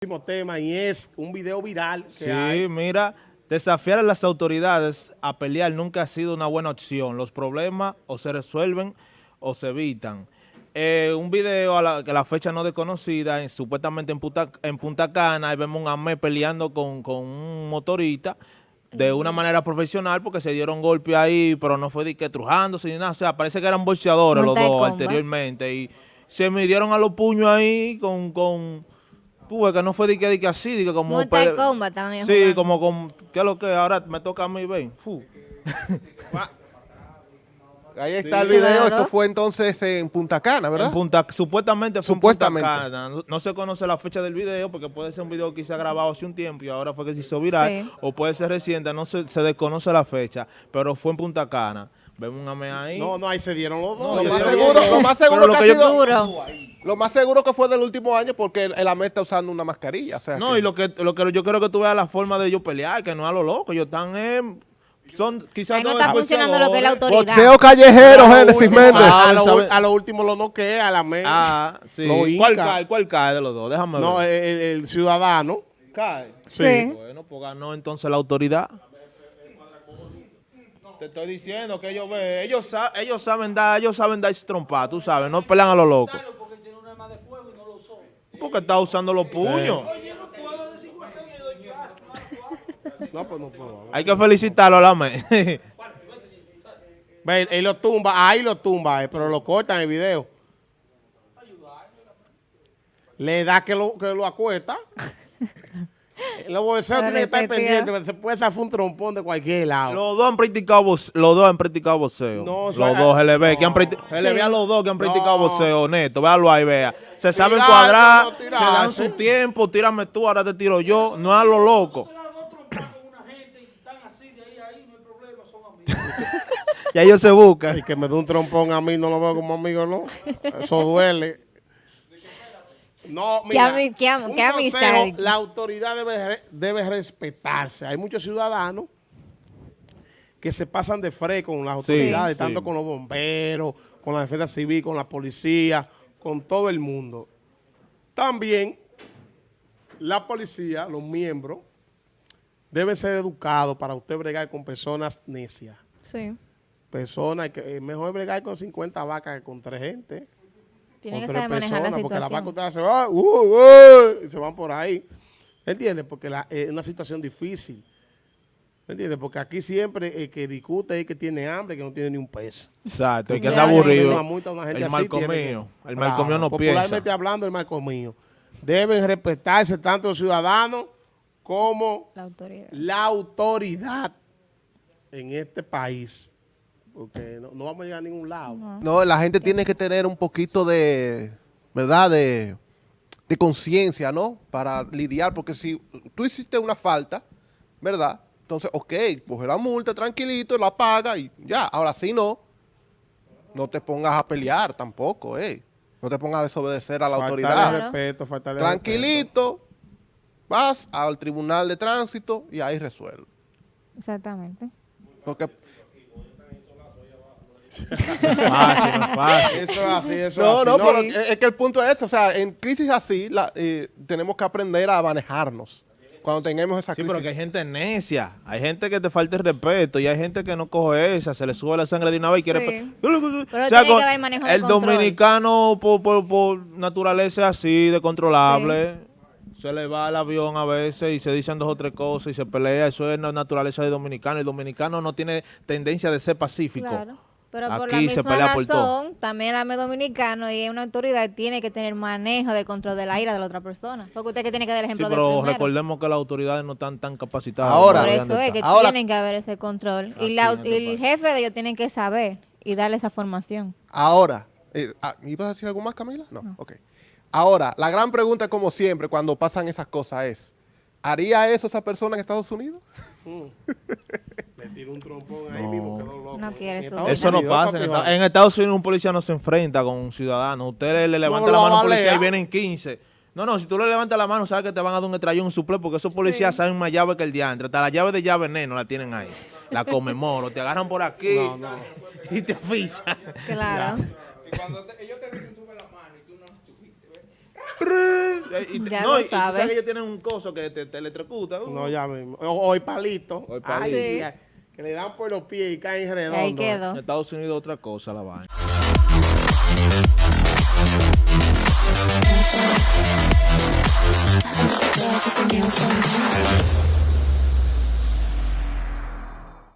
próximo tema y es un video viral que Sí, hay. mira, desafiar a las autoridades a pelear nunca ha sido una buena opción. Los problemas o se resuelven o se evitan. Eh, un video a la, que la fecha no desconocida, en- supuestamente en Punta, en Punta Cana, ahí vemos un AME peleando con, con un motorista de una manera profesional porque se dieron golpe ahí, pero no fue de que trujándose ni nada. O sea, parece que eran bolseadores los Monta dos comba. anteriormente y se midieron a los puños ahí con... con Tú ves que no fue de que, de que así, de que como... Mortal pele- Kombat también Sí, jugando. como con... ¿Qué es lo que? Ahora me toca a mí, ven. Fu. Ahí está Sí. el video. Claro. Esto fue entonces en Punta Cana, ¿verdad? En Punta, supuestamente fue Supuestamente. en Punta Cana. No, no se conoce la fecha del video porque puede ser un video que se ha grabado hace un tiempo y ahora fue que se hizo viral. Sí. O puede ser reciente, no se, se desconoce la fecha, pero fue en Punta Cana. Vemos un ame ahí. No, no, ahí se dieron los dos. No, lo, más seguro, lo más Pero seguro lo que que ha yo- sido- Duro. Lo más seguro que fue del último año porque el, el AME está usando una mascarilla. O sea No, que- y lo que, lo que yo quiero que tú veas la forma de ellos pelear, que no a lo loco. Ellos están en... Son quizás Ahí no está funcionando lo que es la autoridad. Boxeo callejero, A lo Génesis último- Méndez. A, a Ah, lo, ¿sabe? a lo último lo noquea, a la me. Ah, sí. Lo ¿Cuál cae? ¿Cuál cae de los dos? Déjame ver. no, el, el ciudadano. ¿Cae? Sí. Bueno, pues ganó entonces la autoridad. Te estoy diciendo que ellos ven, ellos, sa- ellos saben dar, ellos saben dar trompa, tú sabes, no pelean a lo loco. Porque está usando los puños. No, pues no puedo. Hay que felicitarlo a la me. Ve, él lo tumba, ahí lo tumba, eh, pero lo cortan en el video. Le da que lo, que lo acuesta. Los bolseos tienen que estar pendientes, porque se puede zafar un trompón de cualquier lado. los dos han practicado boxeo, los dos han practicado boxeo. No, los dos le ve que han no. practicado, le Sí. a los dos que han practicado No. boxeo, neto, véalo ahí, vea. Se saben cuadrar, no se dan su tiempo, tírame tú, ahora te tiro yo, no a lo loco. Y ellos se buscan. Y que me dé un trompón a mí, no lo veo como amigo, ¿no? Eso duele. No, mira, ami- qué am- un qué amistad. consejo, la autoridad debe, re- debe respetarse. Hay muchos ciudadanos que se pasan de fre con las autoridades, sí. tanto con los bomberos, con la defensa civil, con la policía, con todo el mundo. También la policía, los miembros, deben ser educados para usted bregar con personas necias Sí. personas, que es mejor bregar con 50 vacas que con tres gente. Tienen que con tres saber manejar la porque las vacas situación. ustedes se van, uh, uh, y se van por ahí. ¿Entiendes? Porque la- es una situación difícil. ¿Entiendes? Porque aquí siempre el que discute es el que tiene hambre, que no tiene ni un peso. Exacto, y que anda aburrido. Una multa una gente El que- mío. El marco mío no Popularmente piensa. hablando, el marco mío. Deben respetarse tanto los ciudadanos como La autoridad. la autoridad en este país. Porque no, no vamos a llegar a ningún lado. No, la gente tiene que tener un poquito de, ¿verdad? De, de conciencia, ¿no? Para lidiar, porque si tú hiciste una falta, ¿verdad? Entonces, ok, coge la multa tranquilito, la paga y ya. Ahora sí no, no te pongas a pelear tampoco, ¿eh? No te pongas a desobedecer a la Faltarle autoridad. respeto, faltarle respeto. Tranquilito, vas al tribunal de tránsito y ahí resuelve. Exactamente. Porque Fácil, no es fácil. Eso es así, eso No, es no, así. pero es es que el punto es, o sea, en crisis así la- eh, tenemos que aprender a manejarnos. Cuando tengamos esa Sí, crisis. pero que hay gente necia. Hay gente que te falta el respeto y hay gente que no coge esa, se le sube la sangre de una vez y quiere... Sí. pe- Pero O tiene que haber manejo de El control. dominicano por, por, por naturaleza así, de controlable. Se le va el avión a veces y se dicen dos o tres cosas y se pelea. Eso es la naturaleza del dominicano. El dominicano no tiene tendencia de ser pacífico. Claro. Pero por la se misma pelea por todo. razón, también el AME dominicano y una autoridad tiene que tener manejo de control de la ira de la otra persona. Porque usted que tiene que dar el Sí, ejemplo de pero recordemos que las autoridades no están tan capacitadas. Ahora. Por eso es que. Ahora- tienen que haber ese control. Aquí Y, la- este y el país. jefe de ellos tienen que saber y darle esa formación. Ahora, eh, ah, ¿ibas a decir algo más, Camila? No, ok. Ahora, la gran pregunta, como siempre, cuando pasan esas cosas es, ¿haría eso esa persona en Estados Unidos? Un trompón ahí mismo, loco. No quiere eso. Eso no pasa. En, Estados Unidos un policía no se enfrenta con un ciudadano. Ustedes le levantan la mano a un policía y vienen 15. No, no, si tú le levantas la mano, sabes que te van a dar un estrellón, un suple, porque esos policías saben más llave que el diantre. Hasta la llave de llave veneno la tienen ahí. La comemoro, te agarran por aquí y te afisan. Claro. Y no y no, y, sabes. que ellos tienen un coso que te, te electrocuta. Uh. No, ya mismo. O, el palito. O el palito. Ah, le dan por los pies y caen redondo. Ahí quedó. En Estados Unidos otra cosa la vaina.